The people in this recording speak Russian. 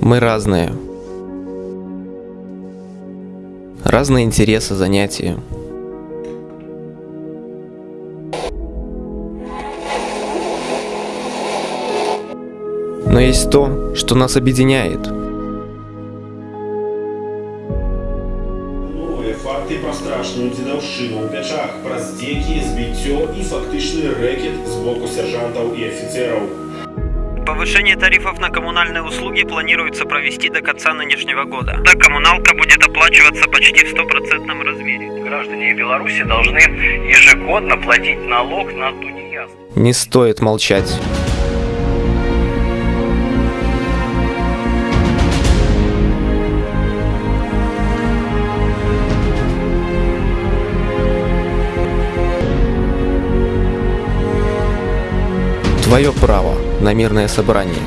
Мы разные. Разные интересы, занятия. Но есть то, что нас объединяет. Новыя факты пра страшную дзедаўшчыну ў пячах, пра здзекі, збіццё і фактычны рэкет з боку сержантаў і афіцераў. Повышение тарифов на коммунальные услуги планируется провести до конца нынешнего года. Да, коммуналка будет оплачиваться почти в стопроцентном размере. Граждане Беларуси должны ежегодно платить налог на тунеядство. Не стоит молчать. Твое право на мирное собрание.